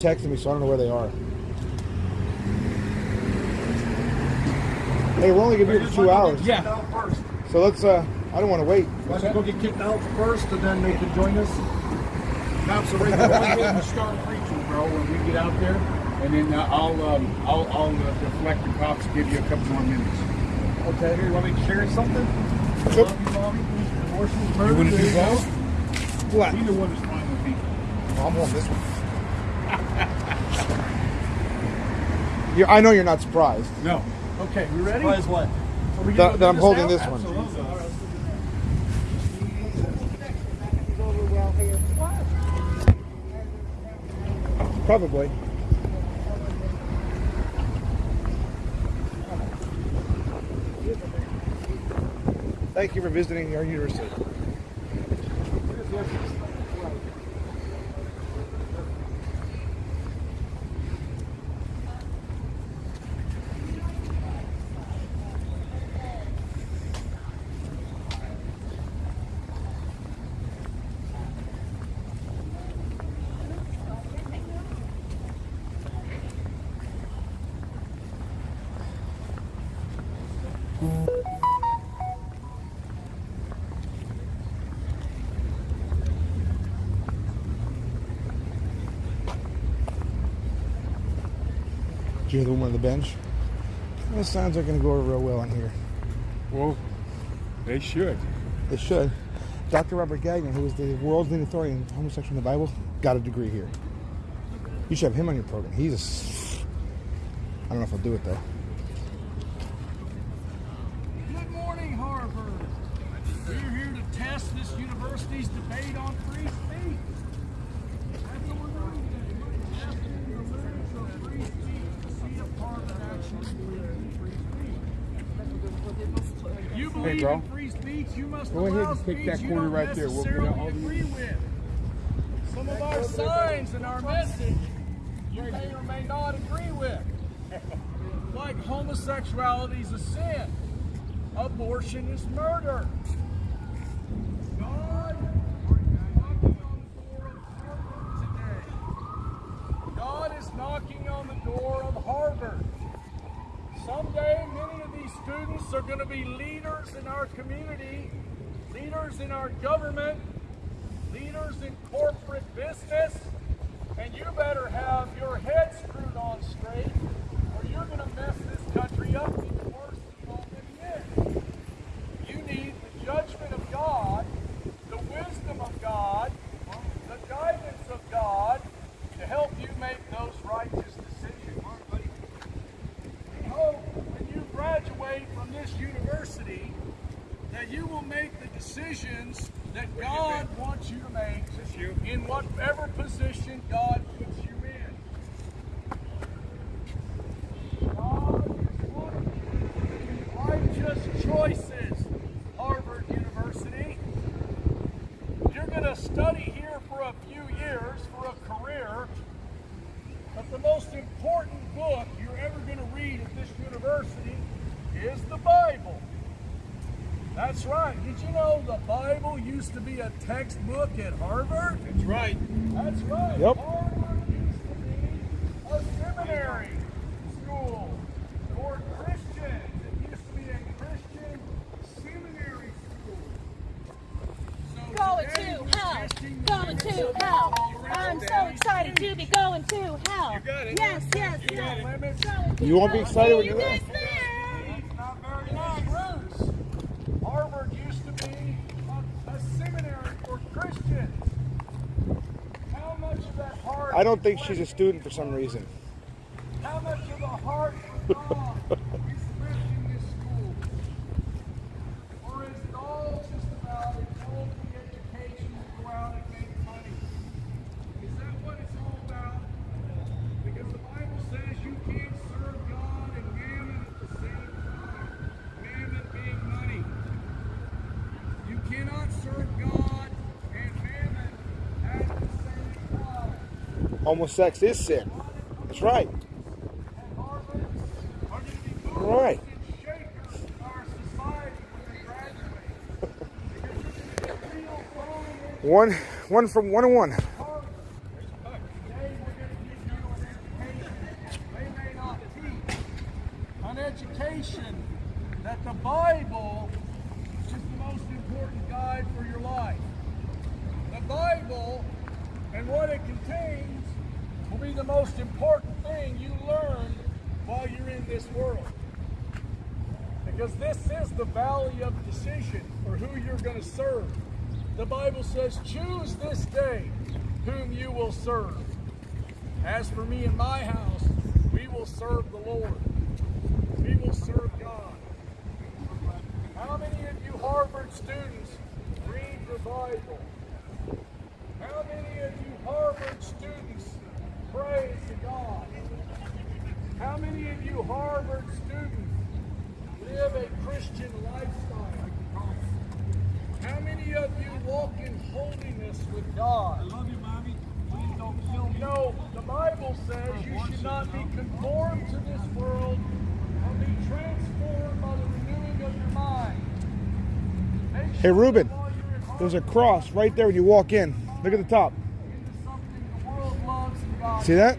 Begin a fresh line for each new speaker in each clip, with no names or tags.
texting me, so I don't know where they are. Hey, we're only gonna be here for two hours.
Yeah.
So let's. uh I don't want to wait.
Why don't you go get kicked out first, and then they can join us?
Cops are ready to go ahead and start preaching, bro. When we get out there, and then uh, I'll um, I'll I'll uh, deflect the cops. Give you a couple more minutes.
Okay. Here, you want me to share something?
Sure.
Love you, mommy. Abortion,
You want to
there
do both?
What?
Either one is fine with me.
I'm on this one. You're, I know you're not surprised.
No.
Okay, we ready? Surprise what? Are
That, that I'm
do
holding
now?
this one.
Absolutely. All right, let's do
Probably. Thank you for visiting our university. Hear the the bench? Well, sounds like going to go over real well in here.
Well, they should.
They should. Dr. Robert Gagnon, who is the world's leading authority on homosexual in the Bible, got a degree here. You should have him on your program. He's a. I don't know if I'll do it though.
Good morning, Harvard. We're here to test this university's debate on free speech. That's what we're doing today. We're testing the limits of free speech to see if Harvard actually believes in free speech. If you believe
bro.
speech,
Go ahead and pick that corner right there. We'll get all
agree with. Some of our signs and our message you may or may not agree with. Like homosexuality is a sin. Abortion is murder. God, you knocking on the door of Harvard today? God is knocking on the door of Harvard. Someday, many of these students are going to be leaders in our community, leaders in our government, leaders in corporate business, and you better have your head screwed on straight, or you're going to mess this country up even worse than it already is. You need the judgment of God, the wisdom of God, the guidance of God to help you make those righteous decisions. We hope when you graduate from this university that you will make the decisions that God wants you to make in whatever position God puts you in. God is wanting righteous choices, Harvard University. You're going to study here for a few years for a career, but the most important book you're ever going to read at this university is the Bible. That's right. Did you know the Bible used to be a textbook at Harvard?
That's right.
That's right.
Yep.
Harvard used to be a seminary school for Christians. It used to be a Christian seminary school. So
Going to hell. Going to hell. I'm so
free
excited to be going to hell.
You got it.
Yes, yes,
speech.
yes.
Limits
Going to
You won't be excited when you're
you
there.
It's not very nice. Roots. Harvard used to be a, a seminary for Christians. How much of that heart?
I don't think she's a student for some reason.
How much of the heart of God is left in this school? Or is it all just about a worldly education to go out and make money? Is that what it's all about? Because the Bible says you can't serve God and mammon at the same time. Mammon being money. You cannot serve God and mammon at the same time.
Homosex is sin. That's right.
To movers
Right.
to
One, one from one and one.
Harvard. Today we're going to give you indication that the Bible is the most important guide for your life. The Bible and what it contains will be the most important thing you learn while you're in this world. Because this is the valley of decision for who you're going to serve. The Bible says, Choose this day whom you will serve. As for me and my house, we will serve the Lord. We will serve God. How many of you Harvard students read the Bible? How many of you Harvard students pray to God? How many of you Harvard students live a Christian lifestyle? How many of you walk in holiness with God?
I love you, mommy. Please don't kill
You know, the Bible says you should not be conformed to this world, but be transformed by the renewing of your mind. Make
Hey,
sure
Ruben,
that while you're in
There's a cross right there when you walk in. Look at the top.
into something the world loves and God
See that?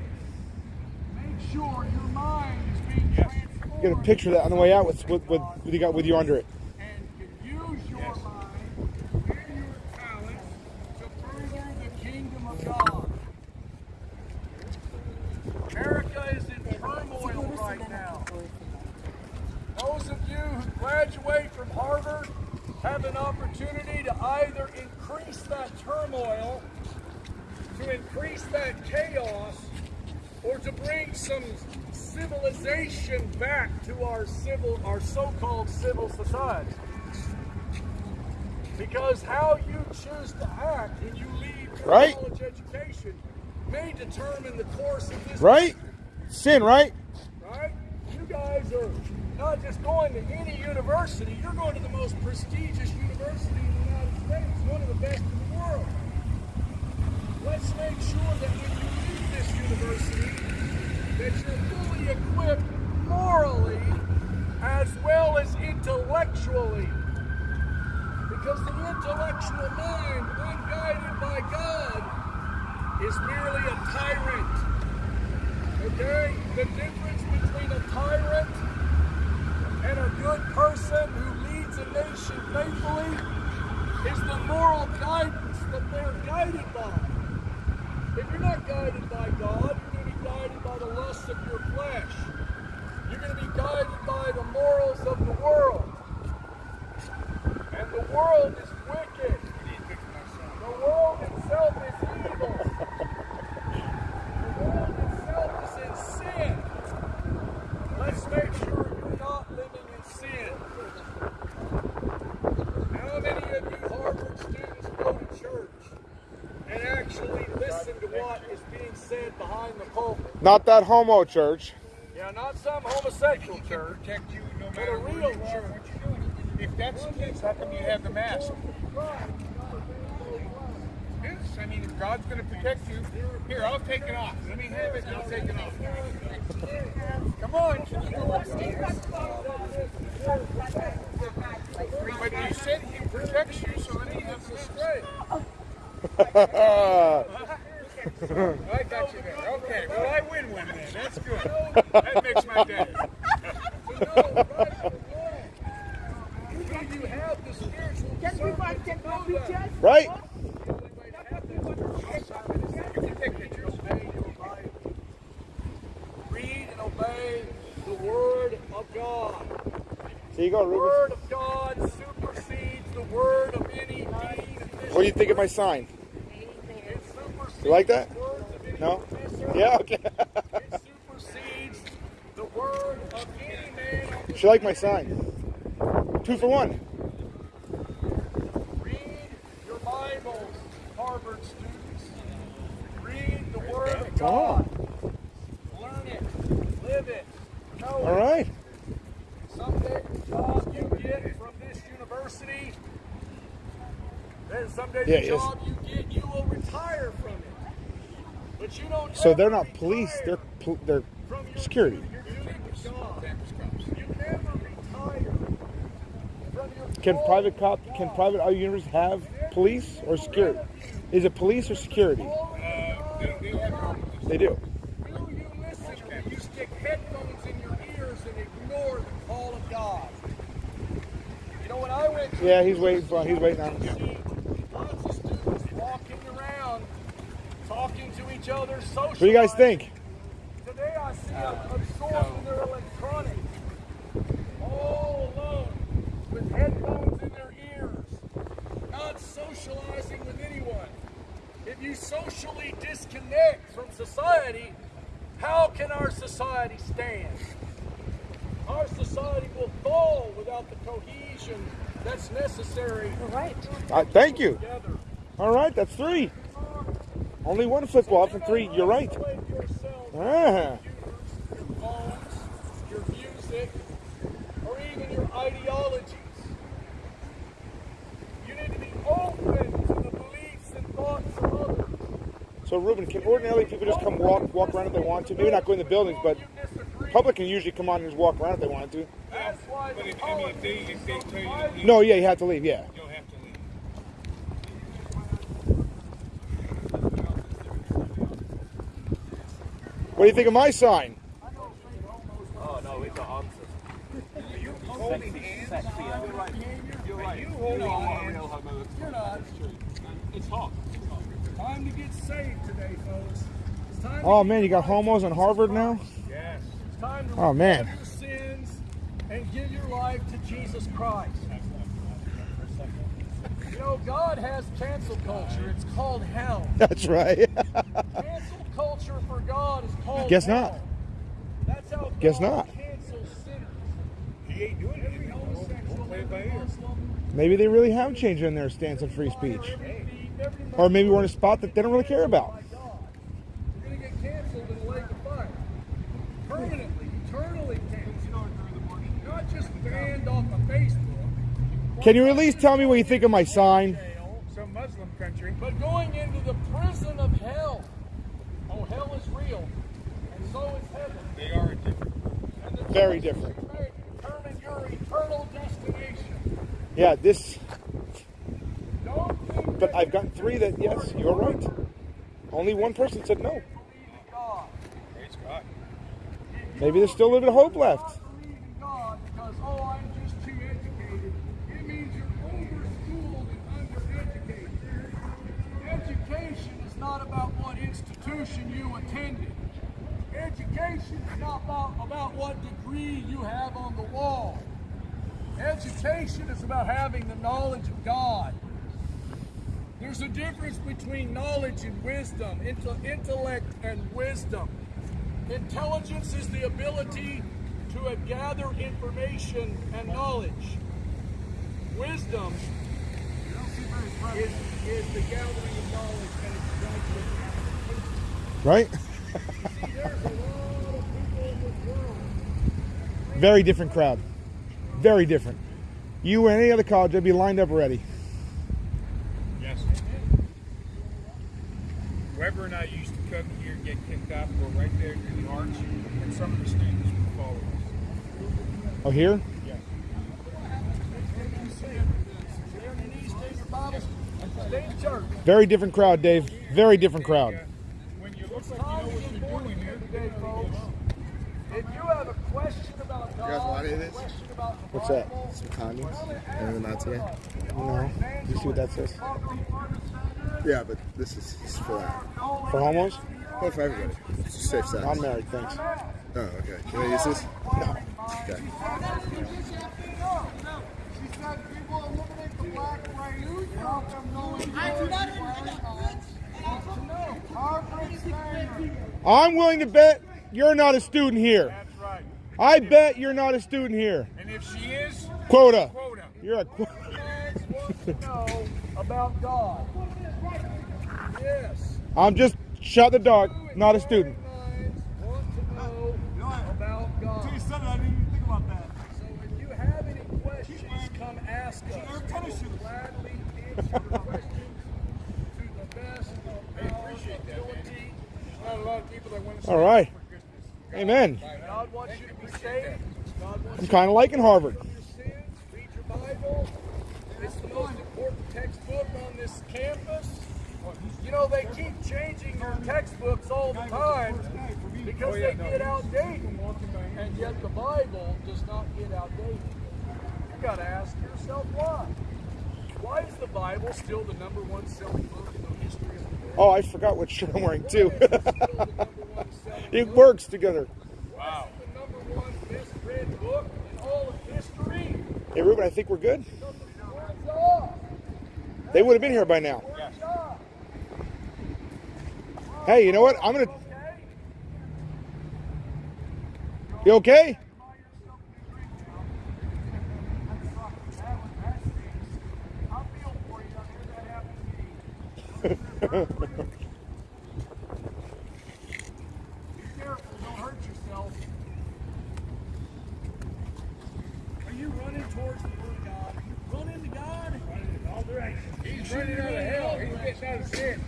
Make sure your mind is being transformed.
Get a picture of that on the way out with with, with, you got with you under it.
and can use your mind and your talents to further the kingdom of God. America is in turmoil right now. Those of you who graduate from Harvard have an opportunity to either increase that turmoil, to increase that chaos, or to bring some civilization back to our civil, our so-called civil society. Because how you choose to act when you leave your
Right.
college education may determine the course of this
Right? Sin, right?
right? You guys are not just going to any university, you're going to the most prestigious university in the United States, one of the best in the world. Let's make sure that when you leave this university, that you're fully equipped morally as well as intellectually. Because the intellectual mind, unguided by God, is merely a tyrant. Okay? The difference between a tyrant and a good person who leads a nation faithfully is the moral guidance that they're guided by. If you're not guided by God, you're going to be guided by the lusts of your flesh. You're going to be guided by the morals of the world. And the world is wicked. The world itself is evil. The world itself is in sin. Let's make sure you're not living in sin. How many of you Harvard students go to church and actually listen to what is being said behind the pulpit?
Not that homo church.
Yeah, not some homosexual church.
protect you no
But a
matter
real church.
If that's the case, how come you have the mask? Yes, I mean, if God's going to protect you, here, I'll take it off. Let me have it, and I'll take it off. Come on. But you said He protects you, so let me have this straight. I got you there. Okay, well, I win one then. That's good. That makes my day.
Right from wrong. Do you have the spiritual discernment to know that?
right?
The only way to have that spiritual discernment is that you can take pictures. Obey your Bible. Read and obey the Word of God.
There you go,
The Word of God supersedes the word of any.
What do you think of my sign? You like that?
the words of any
No? Yeah, okay.
It supersedes the word of any man on the
She like my sign. Two for one.
Read your Bibles, Harvard students. Read the Word of God. Learn it. Live it. Know
All
it. Someday job you get from this university, then someday
Yeah,
the job you get, you will retire from it. But you don't
So they're not police. They're they're security. Can private cop can private our universities have police or security? Is it police or security?
They,
do.
You know when I went
Yeah, he's waiting for. He's waiting on.
see lots of students walking around, talking to each other, socializing.
What do you guys think?
Today I see them absorbed in their electronics, all alone, with headphones in their ears, not socializing with anyone. If you socially disconnect from society, how can our society stand? Our society will fall without the cohesion that's necessary All
right.
Uh, thank you.
together.
All right, that's three. Only one football for three. You're right. Ah.
your music, or even your ideologies. You need to be open to the beliefs and thoughts of others.
So, Ruben, can ordinarily people just come walk walk around if they want to? Maybe not go in the buildings, but public can usually come on and just walk around if they wanted to.
But if, I mean, if they, if they
is so
tell you to
divided.
leave,
No, yeah, you have to leave. Yeah.
you don't have to leave.
What do you think of my sign?
Oh no, it's an answer.
You holding hands, You're right. You holding hands. You're not.
It's hot.
Time to get saved today, folks. It's time
Oh
give
man, you got homos on Harvard now.
Christ. Oh, it's time to
Oh, man.
your sins and give your life to Jesus Christ. You know, God has cancel culture. It's called hell.
That's right.
Cancel culture for God is called
Guess
hell.
not.
That's how
Guess
God
not.
cancels sinners.
He ain't doing
Every homosexual,
play it
every
by.
Muslim,
maybe they really have changed in their stance on free speech,
every
or maybe we're in a spot that they don't really care about.
by God. You're going to get canceled in a lake of fire. Permanently, eternally canceled. Not just banned off of Facebook.
Can you at least tell me what you think of my sign?
Some Muslim country.
But going into the prison of hell. Oh, hell is real. And so is heaven.
They are different.
And the
Very different.
you make Determine your eternal destination.
Yeah, this. But I've got three that yes, you're right. Only one person said no.
you believe in God.
Praise God.
Maybe there's still a little bit of hope left.
Not believe in God because, oh, I'm just too educated. It means you're overschooled and undereducated. Education is not about what institution you attended. Education is not about, about what degree you have on the wall. Education is about having the knowledge of God. There's a difference between knowledge and wisdom, inte- intellect and wisdom. Intelligence is the ability to gather information and knowledge. Wisdom is, is the gathering of knowledge and its.
Right?
See, there's a lot of people in this world.
Very different crowd. Very different. You or any other college, I'd be lined up ready.
Yes. Weber and I used to come here, get kicked out, go right there to the arch, and some of the students would follow us.
Oh, here?
Yeah.
Stay on your knees, take your Bibles, and stay in church.
Very different crowd, Dave. Very different crowd.
Uh, When you look like
Time
you know
to
what
get
you're
born
doing
again
here,
today, folks. If you have a question about God,
guys want any of this?
question about the
What's that?
Bible,
Some condoms? Anything not today?
No. You see what that says?
Yeah, but this is, this is for that.
For homos?
Well, for everybody. It's just safe sex.
I'm married, thanks.
Oh, okay. Can I use this?
No.
Okay.
She said people eliminate the black race without them knowing Harvard Standard.
I'm willing to bet you're not a student here.
that's right.
I bet you're not a student here.
And if she is,
Quota.
quota.
You're a quota.
Fans want to know about God. Yes.
I'm just shot in the dark, not a student.
Minds want to know about God.
I didn't even think about that.
So if you have any questions, come ask us. We will gladly answer questions to the best of our ability.
Not a lot of people that want to
All right. Amen.
God wants you to be saved. God wants
I'm kind of liking Harvard.
to your sins. Read your Bible. It's the most important textbook on this campus. You know, they keep changing your textbooks all the time because they get outdated. And yet the Bible does not get outdated. You've got to ask yourself why. Why is the Bible still the number one selling book in the history of the world?
Oh, I forgot what shirt I'm wearing too.
It still the number one selling
it
book?
works together.
Wow. The number one best read book in all of history.
Hey, Ruben, I think we're good. They would have been here by now. Hey, you know what? I'm gonna. You okay?
I feel for you. I hear that happened to me. Be careful, don't hurt yourself. Are you running towards the Word of God? Are you running to God? Running in all directions.
He's running out of hell. He's getting out of sin.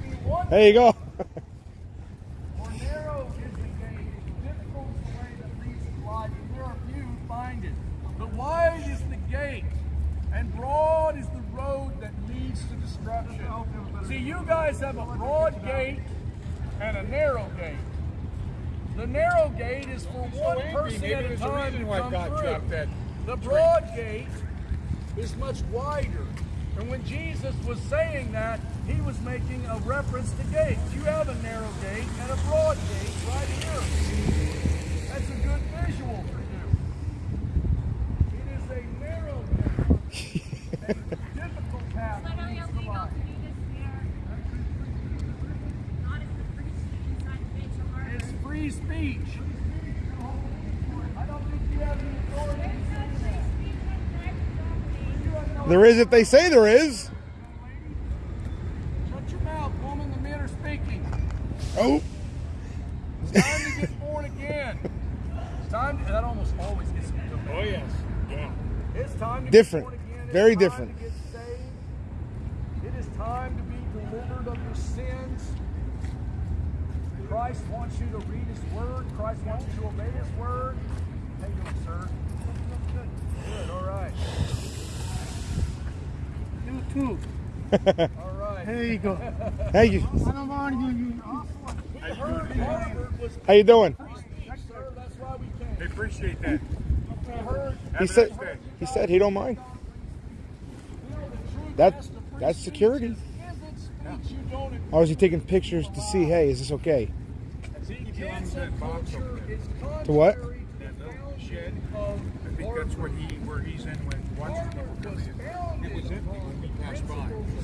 There you go.
For narrow is the gate, difficult is the way that leads to life, and there are few who find it. But wide is the gate, and broad is the road that leads to destruction. See, you guys have a broad gate and a narrow gate. The narrow gate is for one
angry,
person
maybe
at a
there's a
time
reason
to
why
come
God
through.
dropped that
The broad gate is much wider. And when Jesus was saying that, he was making a reference to gates. You have a narrow gate and a broad gate right here. That's a good visual for you. It is a narrow gate. a difficult path
But
to
I
leads
don't
to
think
life.
I'll do this here. Not if the preaching inside the gates of Harvard.
It's free speech. I don't think you have any authority to say that. You have no
There is if they say there is.
Shut your mouth, woman. The men are speaking.
Oh.
It's time to get born again. It's time. To, that almost always gets me.
Oh, yes. Yeah.
It's time to
Different.
get born again.
Very different.
To get saved. It is time to be delivered of your sins. Christ wants you to read His Word. Christ wants you to obey His Word. How you doing, sir? Good. All right.
You too.
All right.
There you go.
Thank you.
I don't want you. you
We heard Harvard was
How you doing?
free speech, sir. That's why we came.
They appreciate that.
Heard
He said. He said he don't mind. That that's security. Or is he taking pictures to see? Hey, is this okay? To what?
I think that's what he, where he's in when watching people come in. It was empty when we.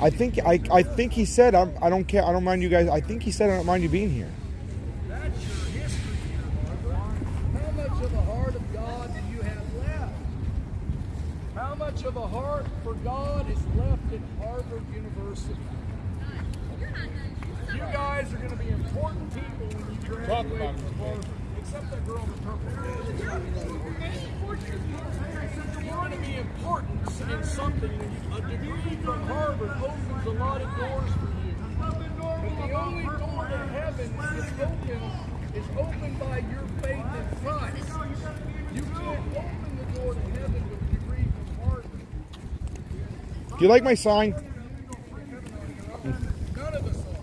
I think I I think he said I'm, I don't care. I don't mind you guys. I think he said I don't mind you being here.
That's your history. How much of a heart of God do you have left? How much of a heart for God is left at Harvard University? You guys are going to be important people when you graduate
Talk about it,
from Harvard. Except that girl in the purple. You're going to be important in something. A degree from Harvard opens a lot of doors for you. But the only door to heaven is open is opened by your faith in Christ. You can't open the door to heaven with a degree from Harvard.
Do you like my sign?
None of us are.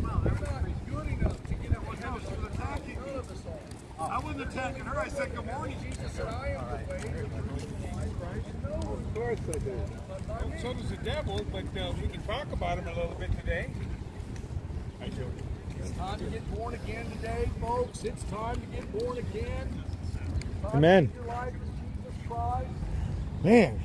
We're not good enough to get into heaven. None of us are.
I wasn't attacking her. I said good morning.
Jesus said, I am the way, the truth, and the life, right? No.
Of course I do.
So does the devil, but uh, we can talk about him a little bit today. I do.
It's time to get born again today, folks. It's time to get born again.
Amen.
To live your life as Jesus Christ.
Man.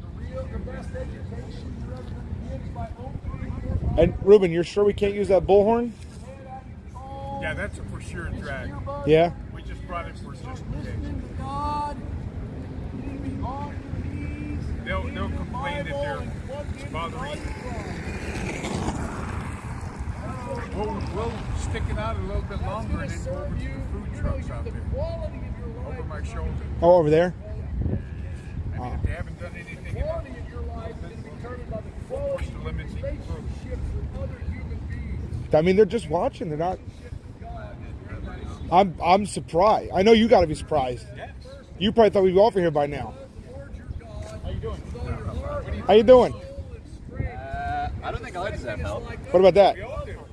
The real, the best education you're ever going to get is by opening your Bible.
And Ruben, you're sure we can't use that bullhorn?
Head out your phone.
Yeah, that's a for sure drag.
Yeah.
We just brought it for just in case. They'll- they'll complain that they're
and plugged into
bothering. We'll, we'll stick it out a little bit longer and then go over to the food trucks out there.
quality of your life.
Over my shoulder.
Oh, over there.
I mean, if they haven't done anything about
quality of your life is determined by the
Push
quality
the
of
limits
your
even further.
relationships with other human beings.
I mean, they're just watching. They're not. I'm I'm surprised. I know you got to be surprised. You probably thought we'd be off here by now.
The Lord your God. How you doing?
How you doing?
Soul and strength.
I don't think I deserve help.
What about that?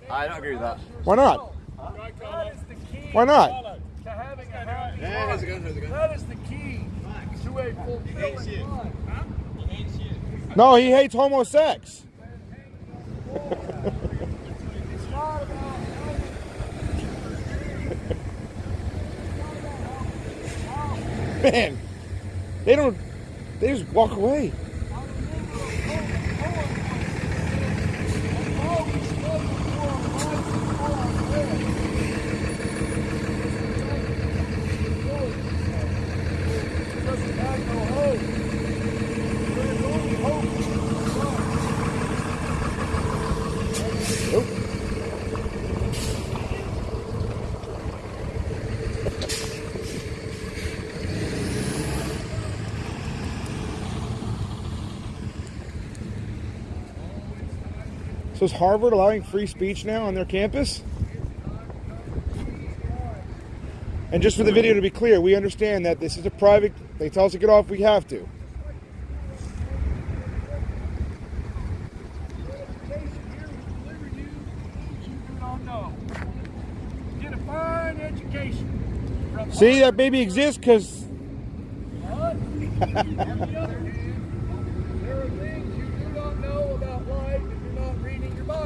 I don't agree with that.
Why not?
That is the key.
Why not?
To having a happy
Yeah, how's it going? How's it going?
That is the key to a fulfilling life.
No, he hates homo sex.
It's not about
Man, they don't. They just walk away.
doesn't have no hope. There's only hope in the Son.
Nope. So is Harvard allowing free speech now on their campus? And just for the video to be clear, we understand that this is a private. They tell us to get off. We have to. See, that baby exists because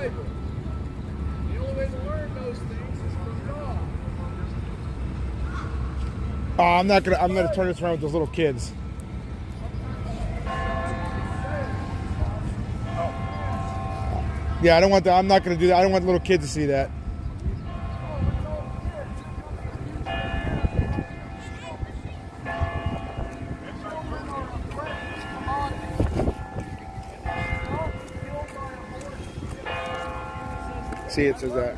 The only way to learn those things is from God.
Oh, I'm not gonna. I'm gonna turn this around with those little kids. Yeah, I don't want that. I'm not gonna do that. I don't want little kids to see that. See, it says that.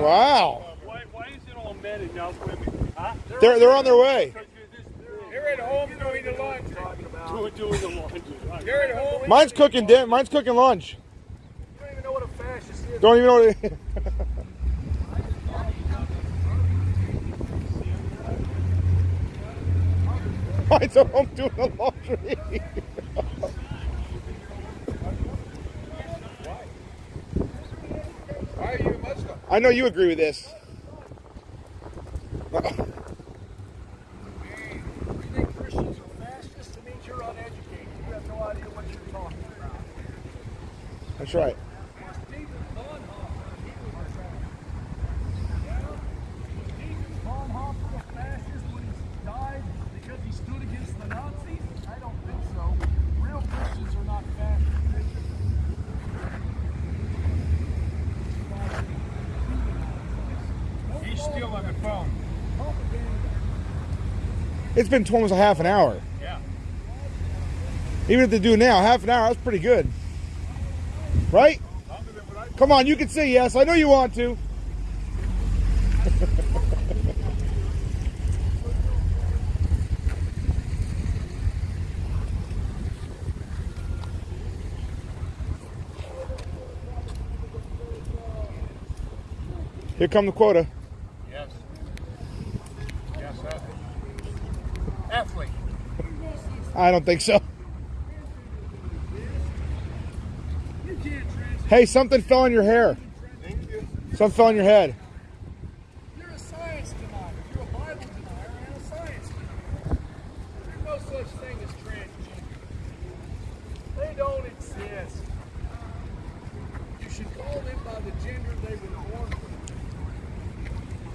Wow,
Why, why is it all men and not women? Huh?
they're they're on their way.
They're at home doing the laundry.
Doing, the laundry.
They're.
Mine's cooking. Mine's cooking lunch.
You don't even know what a fascist is.
Don't even know. What it- Mine's at home doing the laundry.
Why are you a Muslim?
I know you agree with this.
You think Christians are fascists? It means you're uneducated. You have no idea what you're talking about.
That's right.
Stephen Bonhoeffer, he was a fascist. Stephen Bonhoeffer a fascist when he died because he stood against the Nazis? I don't think so. Real Christians are not fascists.
He's still on the phone.
It's been almost a half an hour.
Yeah.
Even if they do now, half an hour, that's pretty good. Right? Come on, you can say yes. I know you want to. Here come the quota.
Yes. Yes, sir. Athlete.
I don't think so. Hey, something fell on your hair. Something fell on your head.
You're a science denier. You're a Bible denier and a science denier. There's no such thing as transgender. They don't exist. You should call them by the gender they were born with.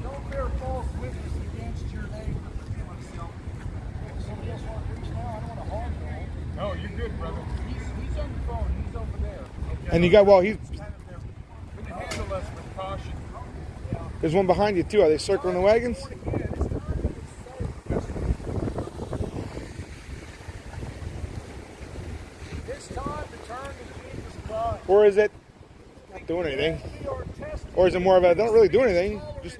Don't bear false witness against your neighbor. Somebody else want to preach now? I don't want to hog him.
No, you're good, brother.
He's, he's on the phone. He's over there.
And you got, well, he's,
We can handle us with caution.
there's one behind you too. Are they circling the wagons?
It's time to turn to Jesus Christ.
Or is it not doing anything?
We are tested.
Or is it more of a, don't really do anything? Just,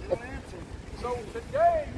didn't answer. so today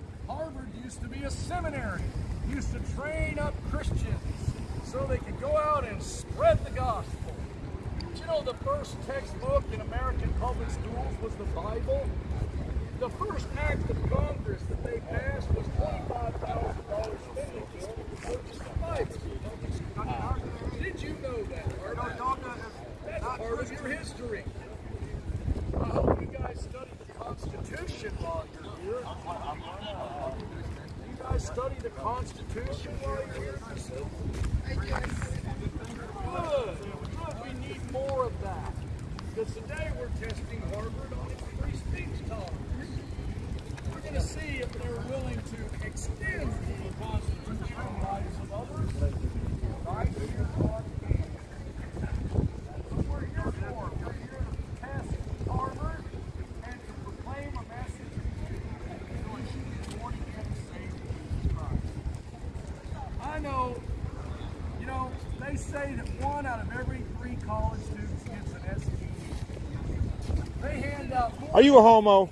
Are you a homo?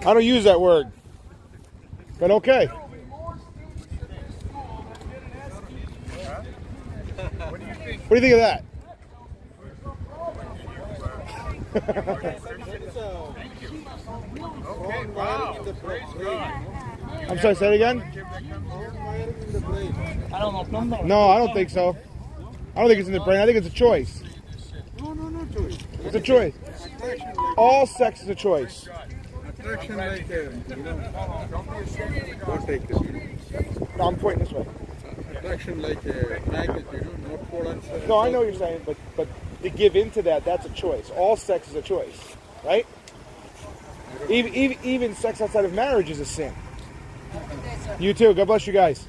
I don't use that word. But okay.
What do you think
of that? I'm sorry, say it again? No, I don't think so. I don't think it's in the brain. I think it's a choice.
No, no, no choice.
It's a choice all sex is a choice. I'm pointing this way.
Attraction like a magnet, you know, North Pole and
No, I know what you're saying, but but to give into that, that's a choice. All sex is a choice, right? Even, even, even sex outside of marriage is a sin. You too. God bless you guys.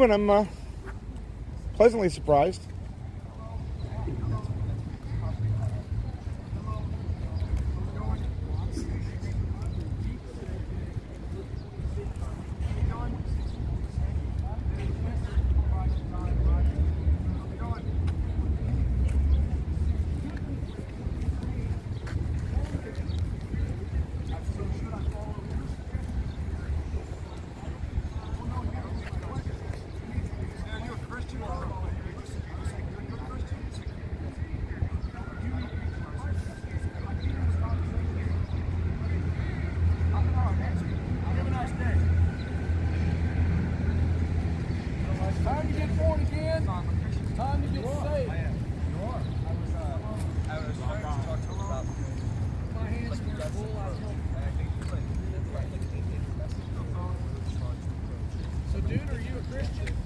moving. I'm uh, pleasantly surprised.
Christian.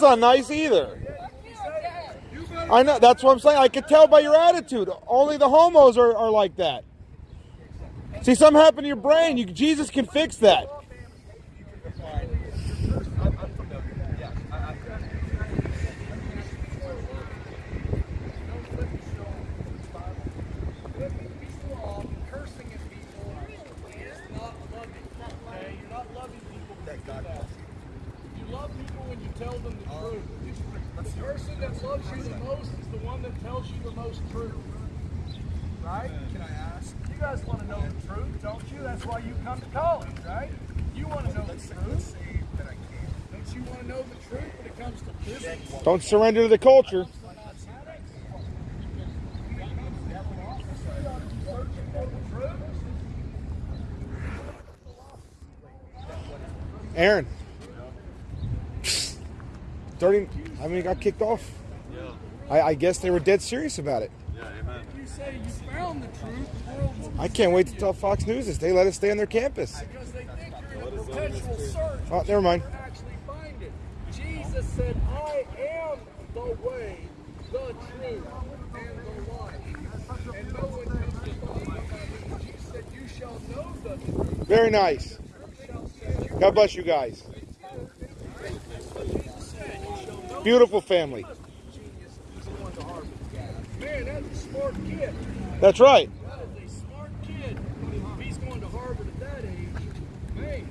That's not nice
either. I know. That's what I'm saying. I could tell by your attitude. Only the homos are, are like that. See, something happened to your brain. You, Jesus can fix that.
Don't
surrender to the culture. Aaron. 30, I mean, got kicked off.
Yeah.
I, I guess they were dead serious about it.
Yeah, amen.
You say you found the truth, the world will
I can't wait to tell Fox News this. They let us stay on their campus.
because they think you're in a perpetual search.
Oh, never mind.
You actually find it. Jesus said, I am the way, the truth, and the life. And no one comes to the Father. Jesus said, You shall know the truth.
Very nice. God bless you guys. Beautiful family.
Man, that's a smart kid.
That's right.
That is a smart kid. If he's going to Harvard at that age, man,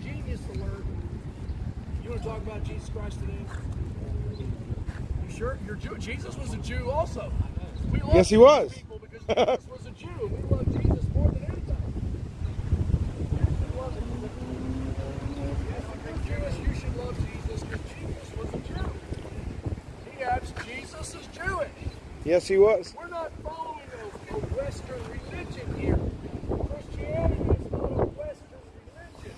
genius alert. You want to talk about Jesus Christ today? You sure? You're Jew. Jesus was a Jew also. We love
Yes, he was.
people because Jesus was a Jew. We love Jesus more than anybody. We love him. If you're Jewish, you should love Jesus because Jesus was a Jew. He Jesus is Jewish.
Yes, he was.
We're not following a, a Western religion here. Christianity is not a Western religion.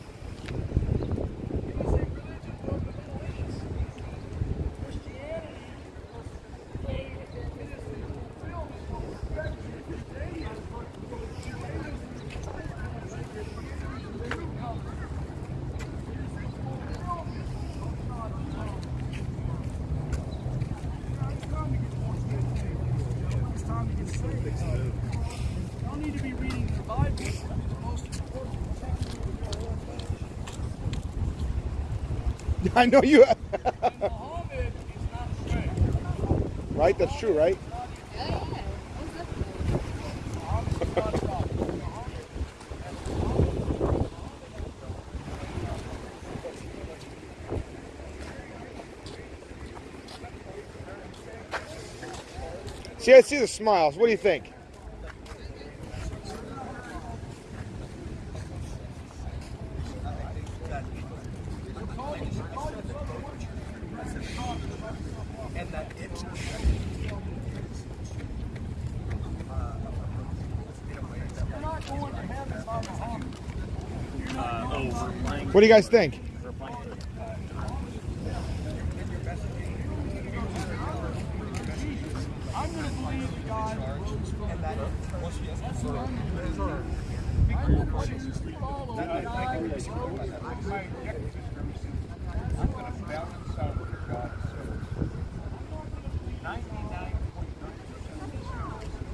It is a religion from the Middle East. Christianity is it is the fulfillment of perfection of Judaism. It's time to get saved. Y'all need to be reading the Bible. It's the most important text of the whole thing.
I know you.
Muhammad is not saved.
right? That's true, right?
Muhammad is not a prophet. Muhammad
See, I see the smiles. What do you think?
You're not going to heaven by Muhammad.
What do you guys think?
I'm going to believe that God rose from the dead. That's what I'm going to do. I'm going to choose to follow the God who rose from the dead.
I'm going to do you guys think?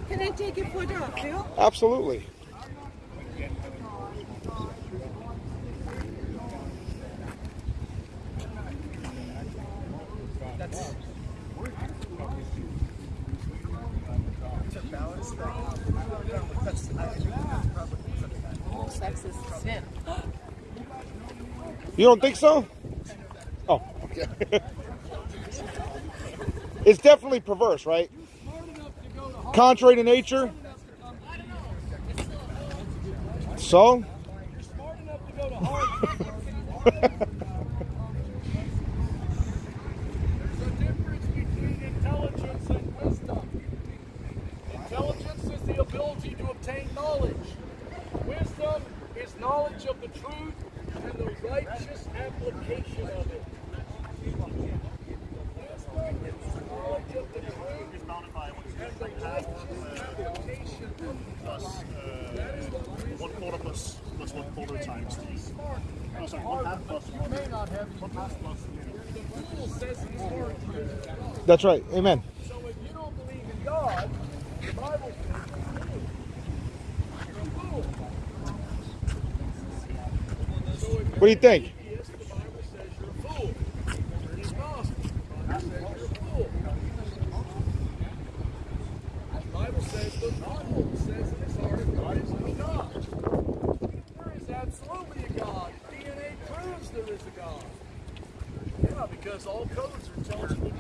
Can I take your foot off, Phil?
Absolutely. You don't think so? Oh, okay. it's definitely perverse, right? Contrary to nature. So?
You're smart enough to go to Harvard. There's a difference between intelligence and wisdom. Intelligence is the ability to obtain knowledge. Wisdom is knowledge of the truth and the righteous application of it. Wisdom is knowledge of the truth and the righteous application of it. That is what wisdom
One quarter one quarter times three. Oh, sorry, one half plus
You
one.
may not have
One half plus.
fool says in his heart he is a God.
That's right. Amen.
So if you don't believe in God, the Bible says you're a fool. You're a fool. So if
What do you think?
you're atheist, the Bible says you're a fool. If you're an agnostic, the Bible says you're a fool. The Bible says the non says in his heart that God is no God. There is absolutely a God. DNA proves there is a God. Yeah, because all codes are intelligently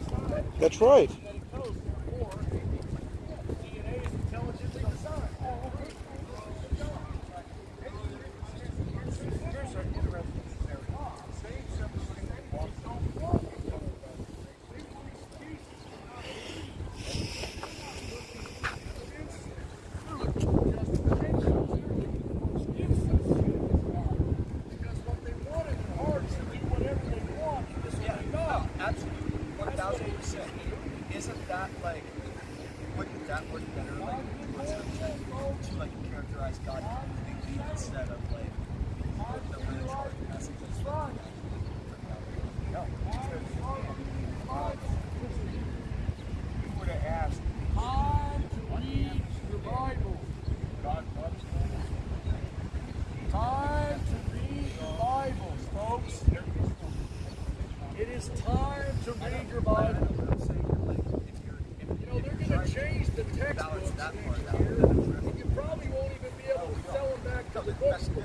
designed.
That's right.
Genetic codes, therefore, DNA is intelligently designed. Here's an interesting scenario. Same separation walks don't walk together. Because what they want in their heart is to do whatever they want because they know.
Absolutely, one thousand percent. Isn't that like? Wouldn't that work better like to like characterize God completely instead of like the religion messages?
You would have asked,
Time to read your Bible.
God loves
Time to read your Bibles, folks. It is time to read your Bible. You know, they're going to change the textbooks next year. and You probably won't even be able to sell them back to the bookstore.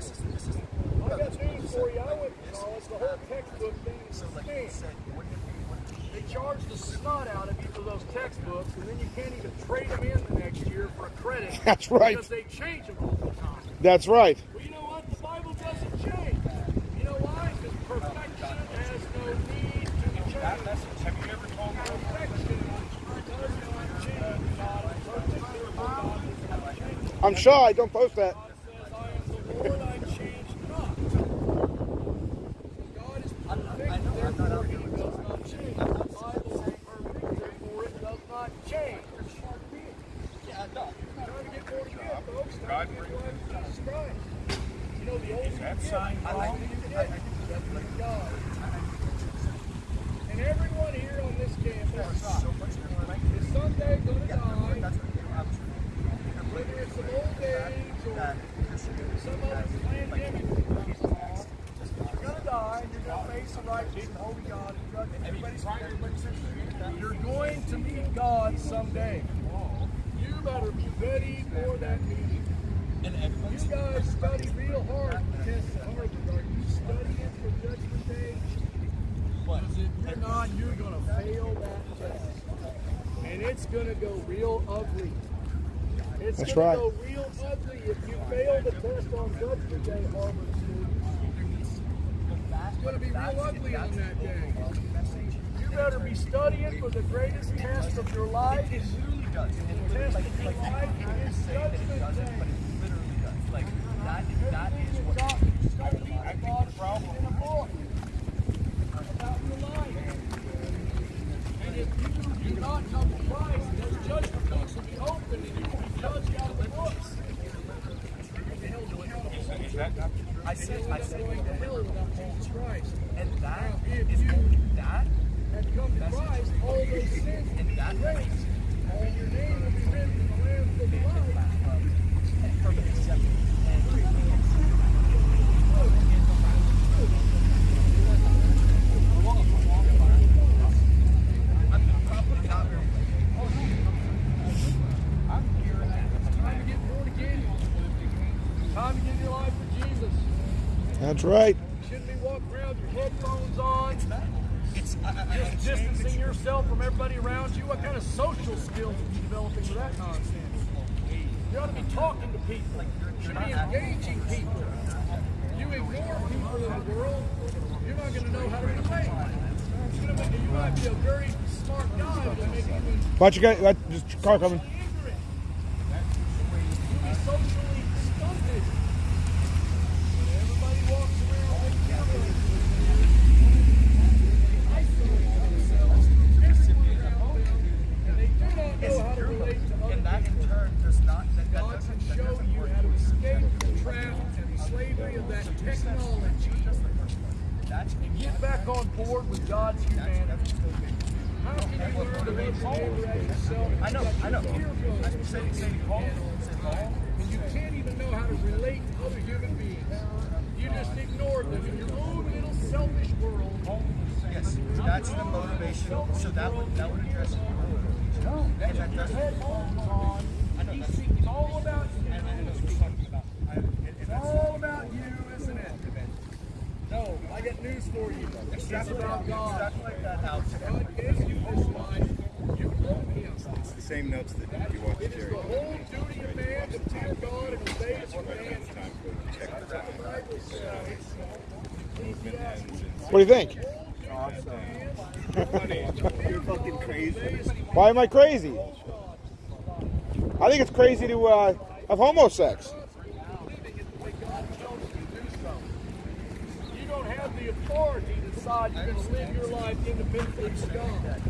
I got news for you. I went to college. The whole textbook thing is a scam. They charge the snot out of you for those textbooks, and then you can't even trade them in the next year for a credit.
That's right.
Because they change them all the time.
That's right.
Well, you know what? The Bible doesn't change. You know why? Because perfection has no need to change.
that message. Have you ever told them?
Perfection does not change. God is perfect. God does not change.
I'm shy. Don't post that.
God says, I am the Lord, I change not. God is perfect, therefore he does not change. The Bible is perfect, therefore it does not change.
Yeah, no.
Trying to get more to get, folks.
God
Trying to get life of Jesus Christ. You know, the ultimate
that sign
the. And everyone here on this campus is someday going to die, whether it's an old age or some other pandemic. You're going to die, and you're going to face a righteous holy God You're going to meet God someday. You better be ready You guys study real hard for tests at Harvard. Are you studying for Judgment Day? If you're not, you're going to fail that test. And it's going to go real ugly. It's
That's right.
go real ugly if you fail the test on Judgment Day, Harvard students. It's going to be real ugly on that day. You better be studying for the greatest test of your life.
Literally does. It
The test
like, like,
life
I say that it doesn't, but it literally does. Like that, that is what.
got, you study about in the books.
Is that the?
I I that that.
To Christ, all those sins
And
be
that
That's right.
You shouldn't be walking around with your headphones on. Just distancing yourself from everybody around you. What kind of social skills are you developing with that nonsense? You ought to be talking to people. You should be engaging people. You ignore people in the world, you're not going to know how to relate. It's gonna make, you might be a very smart guy, but make you
Watch you guys. Just car coming.
socially ignorant. You'll be socially stunted. But everybody walks around with cameras. Isolating themselves. Everyone around them. And they do not know how to relate to other
And that
people.
in turn does not. That, that
God
doesn't,
can
that
show
doesn't
you
work.
how to escape the trap and the slavery of that technology
That's
and get back on on board with God's humanity. How can you learn to love your neighbor as yourself?
I know, I know.
You're feeling
I say, say Paul, say Paul.
and you can't even know how to relate to other human beings. You just ignore them in your own little selfish world.
Yes, that's the motivation. So that would that would address your motivation.
That's
And that
what your
doesn't.
headphones on. He's thinking all about you.
And I know what you're talking about. I, and, and
It's
that's
all about you, isn't it? No, I got news for you. It's about God.
extrapolate that out to
God gave you this life. You owe Him.
It's the same notes that you want to
It is
carry.
the whole duty of man to fear God and obey His commands. That's what the Bible says.
What do you think?
You're fucking crazy.
Why am I crazy? I think it's crazy to uh, have homosex.
Believing it the way God tells you do so. You don't have the authority to decide you're going to live your life independently from God.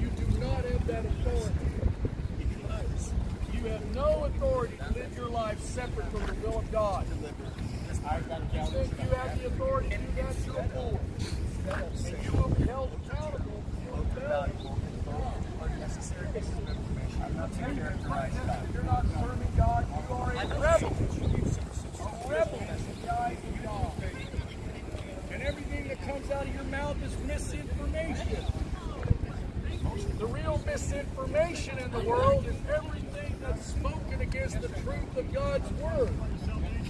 You do not have that authority. You have no authority to live your life separate from the will of God. Think you have the authority to do that, you're a. And you will be held accountable
to.
You're not serving God, you are a rebel. A rebel. And everything that comes out of your mouth is misinformation. The real misinformation in the world is everything that's spoken against the truth of God's word. That's the real misinformation.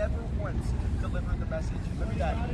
never once delivered the message. Me that.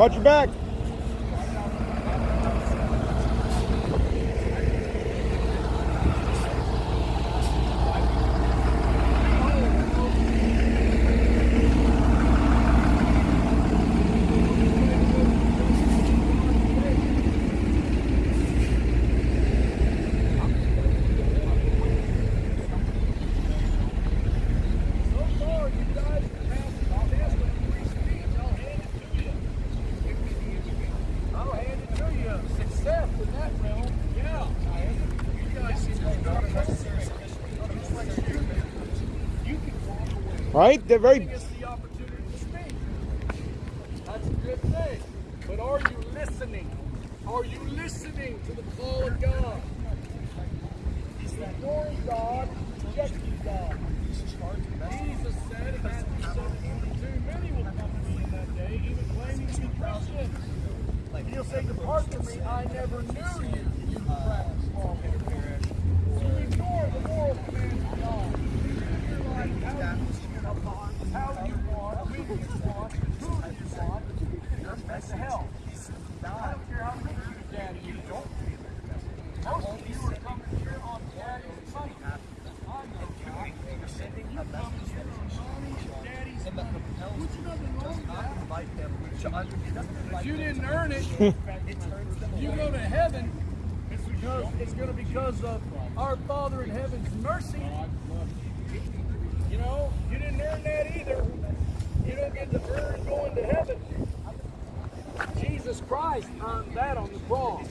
Watch your back. Right? They're very.
The opportunity to speak. That's a good thing. But are you listening? Are you listening to the call of God? Ignoring God, rejecting God. Jesus said in Matthew 7 22, many will come to me in that day even claiming to be Christian. He'll say, Depart from me, I never knew you. You So ignore the moral commands of God. Live your life how you want, how you want, when you want, who you want. That's the hell. I don't care how rich your daddy is. Don't be Most of you are coming here on daddy's money. I know that.
You're sending a message that is
Daddy's
and that compels
What's
you
nothing wrong
does
with
not
that?
invite them to under, it doesn't invite
If you
them
didn't
to-
earn it,
it turns them
you
away.
go to heaven, it's because it's going to be because of our Father in heaven's mercy. You know, you didn't earn that either. You don't get to earn going to heaven. Jesus Christ earned that on the cross.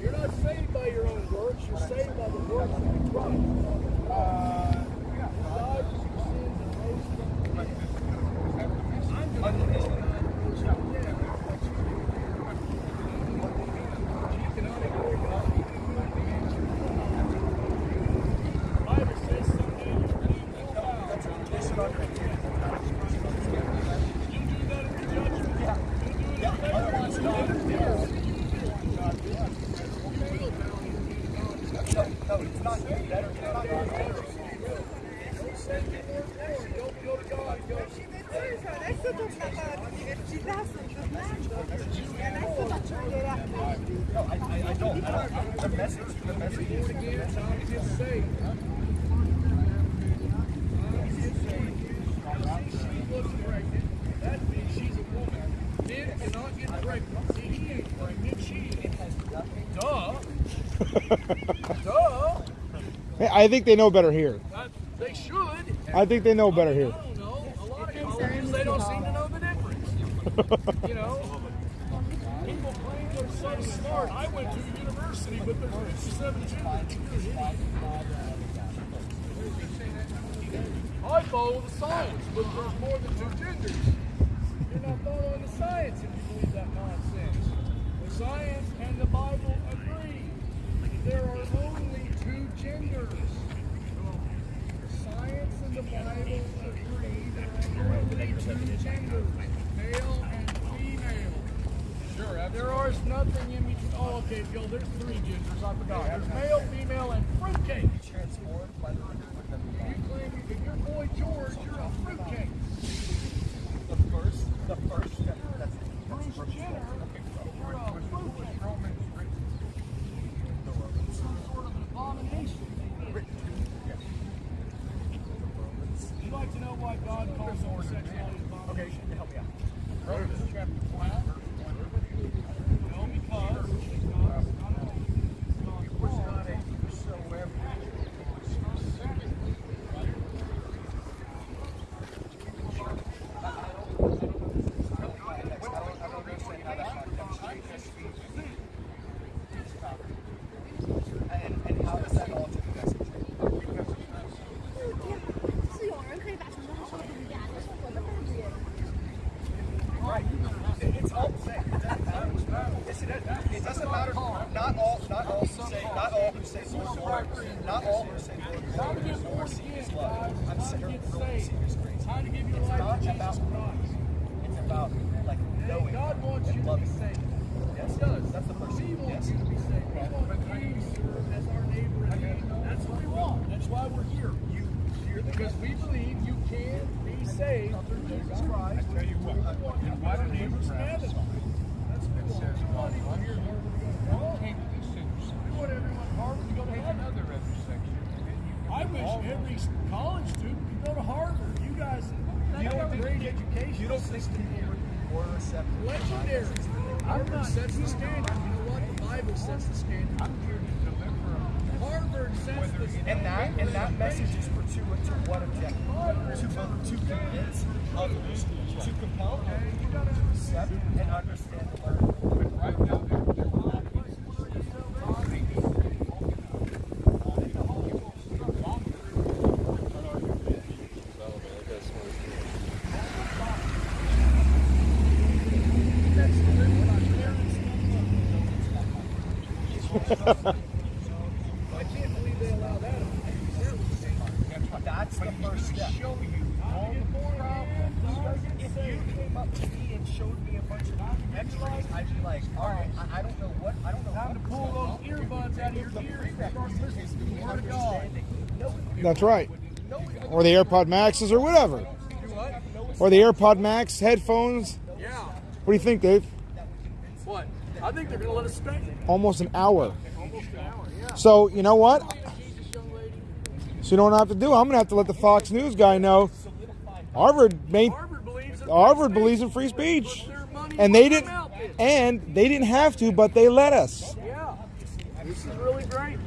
You're not saved by your own works. You're saved by the works of Christ. Uh, who died for your sins and rose from the dead. I'm going to rose from the dead. Bible says someday you'll be full out. You do that in the judgment. You do it in faith. You do it in fear. You will bow
No, it's not better. It's not better.
Don't say you weren't born. Don't go to God and go,
Adesso tornata all'università, sono tornato e adesso faccio vedere a
No, I, I, I don't. I don't. The message, the message is, the
again,
message
I'm
is
just saved. She looks pregnant. That means she's a woman. Men cannot get pregnant. See, he ain't pregnant. She is. Duh. Duh.
I think they know better here.
That- They should.
I think they know better here.
I don't know. A lot of colleges, they don't seem to know the difference. You know? They're smart. I went to university, but there's 57 genders. I follow the science, but there's more than two genders. You're not following the science if you believe that nonsense. The science and the Bible agree. There are only two genders. The Science and the Bible agree there are only two genders, male. Sure, there is nothing in between. Oh, okay, Bill, there's three genders. I forgot. There's male, female, and fruitcake.
transformed by the renewing of the
You claim if you're boy George, you're a fruitcake.
It's all the same. It doesn't matter. Yes, it is. It doesn't matter. Not all, not all who say, not all who say Lord, Lord, not all who say Lord, Lord,
to get
is
born again,
is love. I'm saying
get
really serious grace.
How to give your
It's not about
Christ.
It's about like knowing
God wants you
and
to be
loving.
saved.
Yes,
He does.
That's the first thing. Yes.
you to be saved. We want you to serve as our neighbor and. That's what we want. That's why we're here.
You hear the
Because we believe you can be saved through Jesus Christ.
I tell you what,
We want you Legendary. Harvard sets the standard. You know what? The Bible sets the standard.
I'm here to remember
Harvard sets the standard.
And that, and that message is for two, to what objective? To, to convince others, to compel to accept and understand.
That's right. Or the AirPod Maxes or whatever. Or the AirPod Max headphones.
Yeah.
What do you think, Dave?
What? I think they're going to let us stay.
Almost an hour.
Almost an hour, yeah.
So, you know what?
Jesus, young lady.
So, you know what I have to do? I'm going to have to let the Fox News guy know Harvard made
Harvard believes in
Harvard
free
believes in
speech.
free speech.
Put their money
And they didn't and they didn't have to, but they let us.
Yeah. This is really great.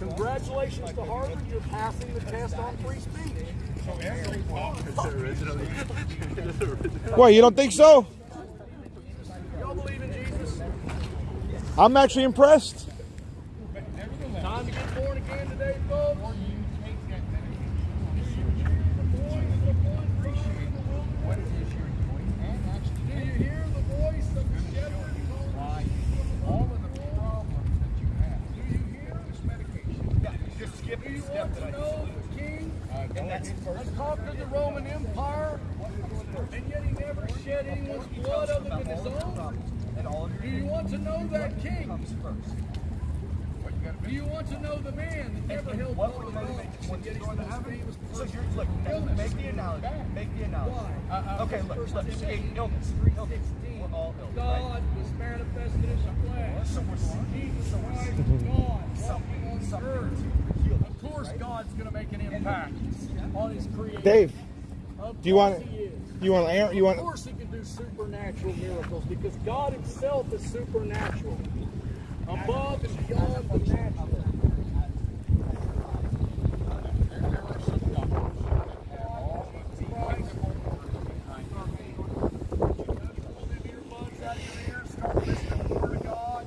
Congratulations to Harvard. You're passing the test on free speech.
What, you don't think so?
Y'all believe in Jesus?
I'm actually impressed.
Time to get born again today, folks. Do you hear the voice of the shepherd calling?
All of the problems that you have.
Do you hear?
This medication.
Yeah, just skip
Do you
the step
want
that
to
I
know the king
And
conquered the Roman Empire, and yet he never shed anyone's blood other than his own?
and all of
Do you want to know that king?
comes first.
What you
Do you want to know the man that never held blood
would
of
motivate
and yet he's the most famous
So you're look,
Illness.
make the analogy. Make the analogy.
Why?
Uh, okay, look, look, illness. Illness. We're all ill, right?
God was manifested in the flesh.
So we're
Jesus Christ, God, walking on earth. Of course, God's going to make an impact on His creation.
Dave, do you want
He
you want Aaron, you
Of
want
course, He can do supernatural miracles because God Himself is supernatural, above and beyond the natural.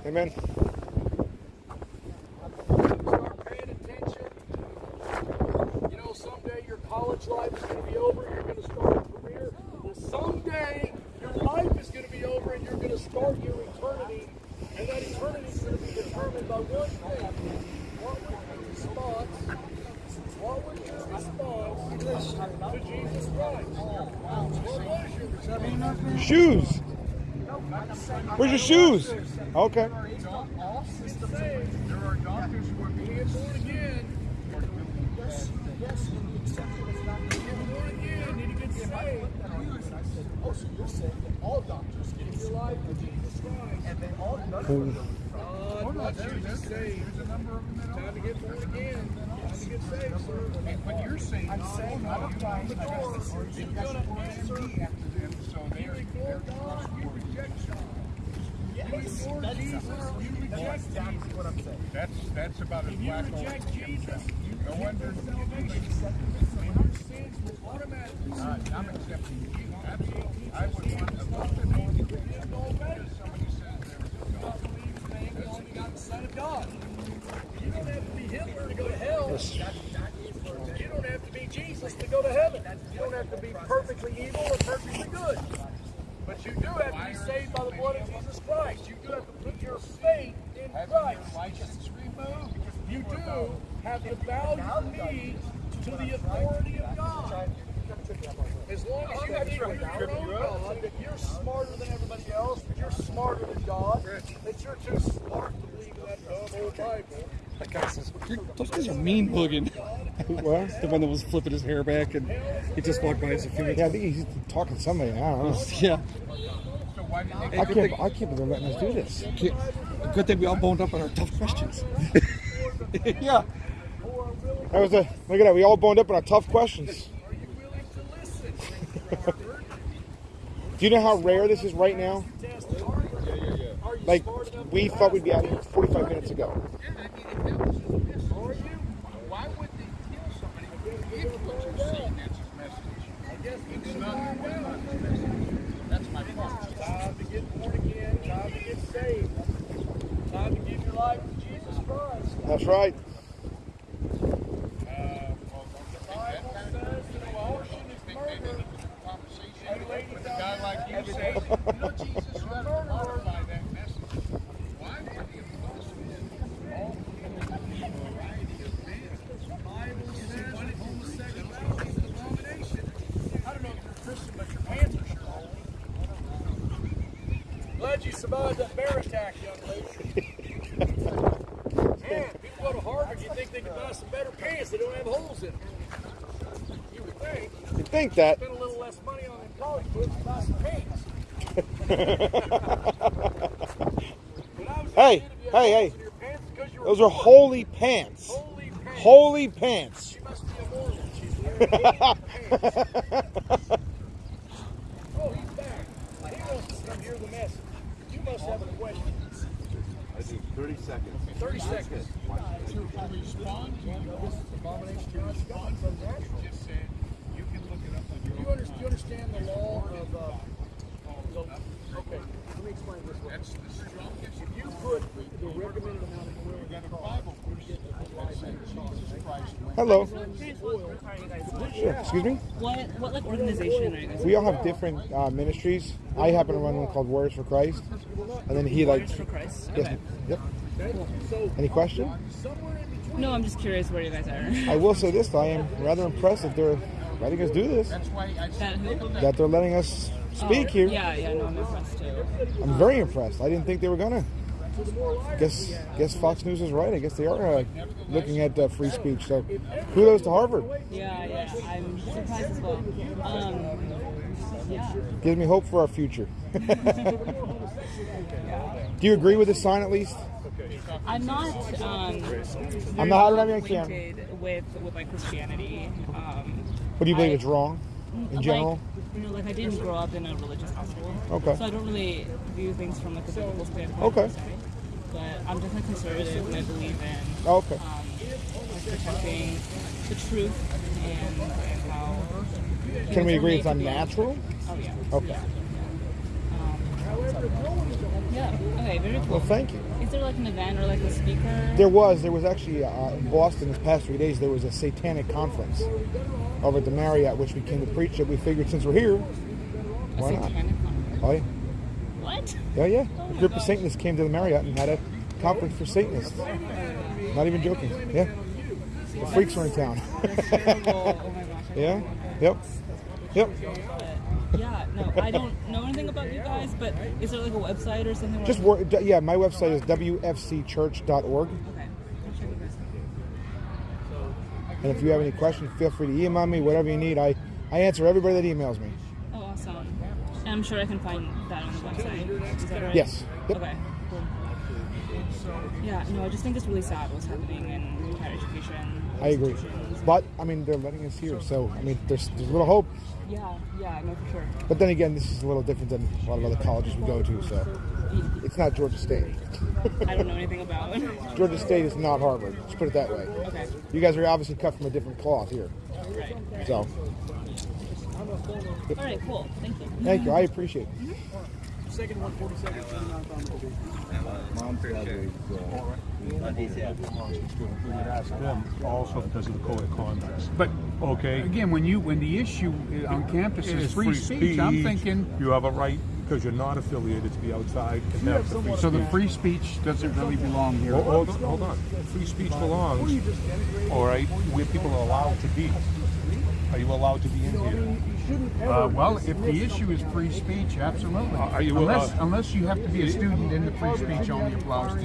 Amen.
Start paying attention. You know, someday your college life is going to be over. You're going to start a career. Well, someday your life is going to be over, and you're going to start your eternity. And that eternity is going to be determined by one thing: what was your response? What was your response to Jesus Christ? What was your
shoes. Where's your shoes? Okay.
There are doctors who are
get born again,
Yes, and you accept it as not
you get born again, you need to get saved.
Oh, so you're saying that all doctors
life Jesus Christ.
and they all them
God you.
There's a number of them
Time to get born again. Time to get saved, sir.
You're saying,
I'm saying I don't find the door.
After them, so
ignore God, you reject God. You
Yes, that's,
Jesus, you
that's exactly what I'm saying.
That's that's about as
you
black
reject Jesus, you
No wonder.
And sins will automatically
I'm accepting you. Absolutely. I would want to love to know you.
no better.
Somebody says there is a God.
believe the the only begotten Son of God. You don't have to be Hitler to go to hell. You don't have to be Jesus to go to heaven. You don't have to be perfectly evil or perfectly good. But you do have to be saved by the blood of Jesus Christ. You do have to put your faith in Christ. You do have to bow your knee to the authority of God. As long as you think you're your own God, that you're smarter than everybody else, that you're smarter than God, that you're too smart to believe in that dumb old Bible.
That guy says, those guys are mean looking.
What?
The one that was flipping his hair back and he just walked by us a few minutes
Yeah, I think he's talking to somebody. I don't know.
Yeah.
So why did they
I can't. I can't believe they're letting us do this.
Good thing we all boned up on our tough questions.
Yeah. That was a look at that. We all boned up on our tough questions.
Are you willing to listen,
Do you know how rare this is right now?
Test Harvard. Are you
Like we thought we'd be out here 45 minutes ago. Yeah, I need it felt this is a miss.
Are you?
Why would they kill somebody if what you're saying that's his message?
I guess we
It's
can
not
find
what
out.
his message. That's my point.
Time to get born again. Time to get saved. Time to give your life to Jesus Christ.
That's right.
Uh, well,
The Bible says that abortion is murder.
conversation with a guy like you say, you know, Jesus, you have to modify that message. Why would he oppose all variety of men?
The Bible says that homosexuality is an abomination. I don't know if you're a Christian, but your pants are sure holy. Glad you survived that bear attack, young lady. Man, people go to Harvard, you think they can buy some better pants that don't have holes in them. You would think.
You think that?
Spend a little less money on them college books and buy some pants. When I was a
Hey,
kid, if you had
hey, hey.
holes in your pants, it's 'cause you were
Those are holy pants.
Holy pants.
Holy pants.
She must be a Mormon. She's wearing holy pants. Oh, he's back. He wants to come hear the message. You must have a question.
I do 30 seconds.
30 seconds. To respond to this abomination to respond from natural.
Just said, you can look it up on
Do
your
you, under, do you understand the law of, uh, the, okay, let me explain this way.
That's the strongest.
If you put the recommended amount of oil in the car, you get the
that said Jesus Christ went
Hello.
Sure.
Excuse me?
What what like organization are you guys?
We all have different uh, ministries. I happen to run one called Warriors for Christ, and then he like.
Warriors for Christ.
Yes.
Okay.
Yep.
So
Any question?
somewhere in between.
No, I'm just curious where you guys are.
I will say this: though, I am rather impressed that they're letting us do this.
That's why I
That
said,
who?
That they're letting us speak
Oh,
here.
Yeah, yeah, no, I'm impressed too.
I'm very impressed. I didn't think they were gonna. Guess guess Fox News is right. I guess they are uh, looking at uh, free speech. So, kudos to Harvard.
Yeah, yeah, I'm surprised as well. Um, yeah.
Gives me hope for our future. Do you agree with the sign at least?
I'm not. Um,
I'm not- I don't have camera.
with with like Christianity. Um,
What do you believe
I-
is wrong in general?
You know, like I didn't grow up in a religious household.
Okay.
So I don't really view things from like a biblical standpoint.
Okay.
But I'm definitely conservative and I believe in
Okay.
um, protecting the truth and, and how.
Can we agree it's
made to be-
unnatural?
Oh yeah.
Okay.
Yeah. Okay. Very cool.
Well, thank you.
There like an event or like a speaker?
There was. There was actually uh, in Boston this past three days. There was a satanic conference over at the Marriott, which we came to preach. That we figured since we're here,
a
why not?
conference.
Oh yeah,
What?
yeah, yeah.
Oh
A group of Satanists came to the Marriott and had a conference for Satanists. Not even joking. Yeah, the freaks were in town.
Oh my gosh.
Yeah. Yep. Yep.
Yeah, no, I don't know anything about you guys, but is there like a website or something?
Just wor- d- yeah. My website is wfcchurch.org.
Okay. I'll check you guys out.
And if you have any questions, feel free to email me. Whatever you need, I I answer everybody that emails me.
Oh, awesome. And I'm sure I can find that on the website. Is that right?
Yes. Yep.
Okay. Cool. Yeah, no, I just think it's really sad what's happening in higher education.
I agree.
institutions.
But I mean, they're letting us here, so I mean, there's there's a little hope.
Yeah, yeah, no, for sure.
But then again, this is a little different than a lot of other colleges we go to, so it's not Georgia State.
I don't know anything about.
Georgia State is not Harvard. Let's put it that way.
okay.
You guys are obviously cut from a different cloth here.
Right. right.
So
All right, cool. Thank you.
thank you. I appreciate it.
Second 147, 29
We would ask them also because of the code of conduct.
But
Okay.
again, when you when the issue on campus is
It's
free, speech, I'm thinking
You have a right, because you're not affiliated, to be outside and have the free
so. The free speech doesn't really belong here.
Hold, hold, hold on. Free speech belongs, all right, where people are allowed to be. Are you allowed to be in here?
Uh, well, if the issue is free speech, absolutely.
Are you,
unless
uh,
unless you have to be a student, then the free speech only applies to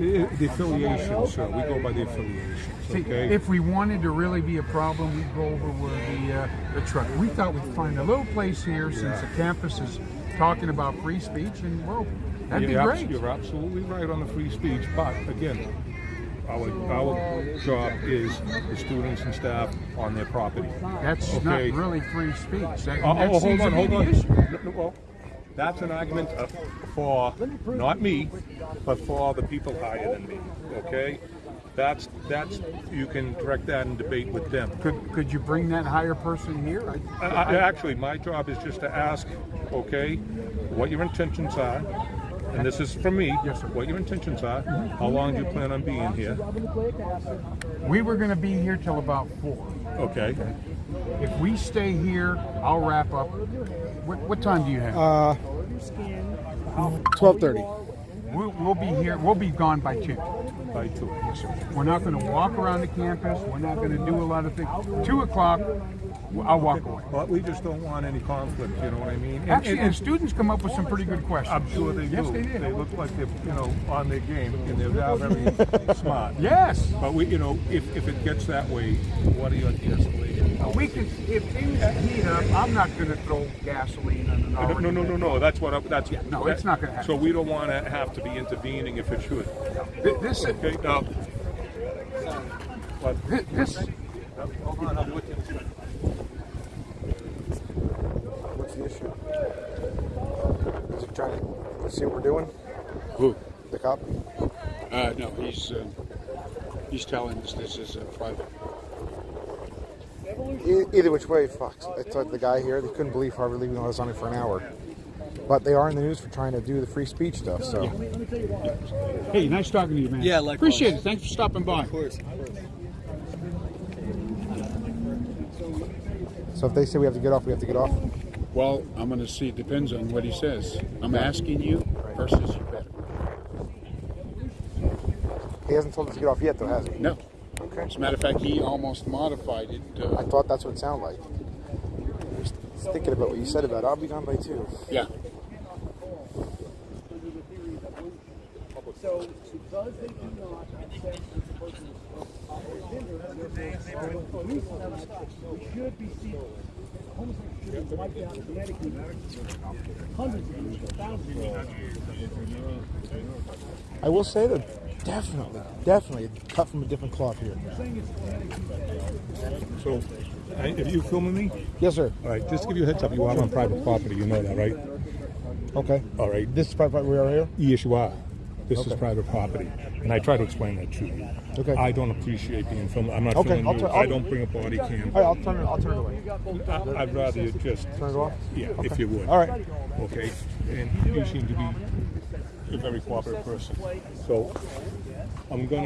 you.
The affiliation, sir, we go by the affiliations,
See,
okay?
if we wanted to really be a problem, we'd go over where the uh, the truck. We thought we'd find a little place here since the campus is talking about free speech, and well, that'd be
You're abs-
great.
You're absolutely right on the free speech, but again, our, our job is the students and staff on their property.
That's
Okay.
not really free speech. That,
Oh,
that
oh, hold on, hold on. No, no, well, that's an argument uh, for, not me, but for the people higher than me, okay? That's, that's, you can direct that and debate with them.
Could could you bring that higher person here? I,
I, I, actually, my job is just to ask, okay, what your intentions are, and this is from me,
Yes, sir.
what your intentions are, how long do you plan on being here,
we were going to be here till about four.
okay?
If we stay here, I'll wrap up. What, what time do you have?
Uh, twelve thirty.
we'll, we'll be here. We'll be gone by two.
By two. Yes, sir.
We're not going to walk around the campus. We're not going to do a lot of things. Two o'clock, I'll walk away.
But we just don't want any conflict, you know what I mean? And-
Actually,
and-
and students come up with some pretty good questions.
I'm sure they do.
Yes, they did.
They look like they're, you know, on their game, and they're now very smart.
Yes.
But we, you know, if, if it gets that way, what are your de-escalation?
We can, if things heat up, I'm not going to throw gasoline on an
No,
already.
no, no, no, no, that's what, I- that's.
no,
that-
it's not gonna happen.
So we don't want to have to be intervening if it should.
Th- This,
Okay, now. But
thi- this,
Hold on, I'm with you.
What's the issue? Is he trying to see what we're doing?
Who?
The cop?
Uh, no, he's uh, he's telling us this is a private.
E- either which way, fuck. I told the guy here, they couldn't believe Harvard Lee was on it for an hour. But they are in the news for trying to do the free speech stuff, so.
hey, nice talking to you, man.
Yeah, like
Appreciate it. Thanks for stopping by.
Of course.
So if they say we have to get off, we have to get off?
Well, I'm going to see. It depends on what he says. I'm asking you versus you better.
He hasn't told us to get off yet, though, has he?
No.
Okay.
As a matter of fact, he almost modified it. Uh,
I thought that's what it sounded like. I was thinking about what you said about I'll be gone by two.
yeah.
So, because they do not accept this person's we should be seeing homosexuals should wiped out genetically. Hundreds of years, thousands of years.
I will say that definitely, definitely cut from a different cloth here.
So, are you filming me?
Yes, sir.
All right, just to give you a heads up, you are on private property, you know that, right?
Okay.
All right.
This is private where we are here?
Yes, you are. This is private property, and I try to explain that to you.
Okay.
I don't appreciate being filmed. I'm not
Okay,
filming you. I don't bring a body cam.
All right, I'll turn it. I'll turn it away.
I- I'd rather you just
Turn it off.
Yeah,
Okay.
if you would.
All right.
Okay, and you seem to be a very cooperative person. So I'm gonna